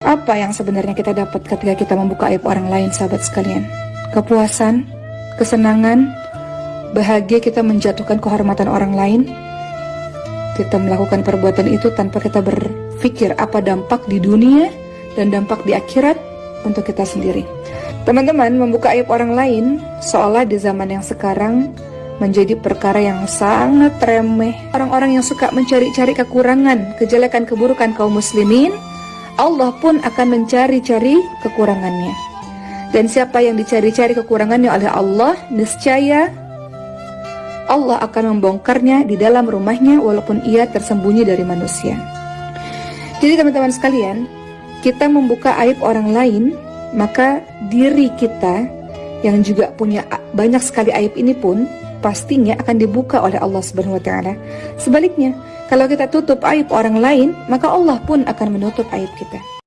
Apa yang sebenarnya kita dapat ketika kita membuka aib orang lain, sahabat sekalian? Kepuasan, kesenangan, bahagia kita menjatuhkan kehormatan orang lain. Kita melakukan perbuatan itu tanpa kita berpikir apa dampak di dunia dan dampak di akhirat untuk kita sendiri. Teman-teman, membuka aib orang lain seolah di zaman yang sekarang menjadi perkara yang sangat remeh. Orang-orang yang suka mencari-cari kekurangan, kejelekan, keburukan kaum muslimin, Allah pun akan mencari-cari kekurangannya. Dan siapa yang dicari-cari kekurangannya oleh Allah, niscaya Allah akan membongkarnya di dalam rumahnya walaupun ia tersembunyi dari manusia. Jadi teman-teman sekalian, kita membuka aib orang lain, maka diri kita yang juga punya banyak sekali aib ini pun pastinya akan dibuka oleh Allah Subhanahu wa taala. Sebaliknya, kalau kita tutup aib orang lain, maka Allah pun akan menutup aib kita.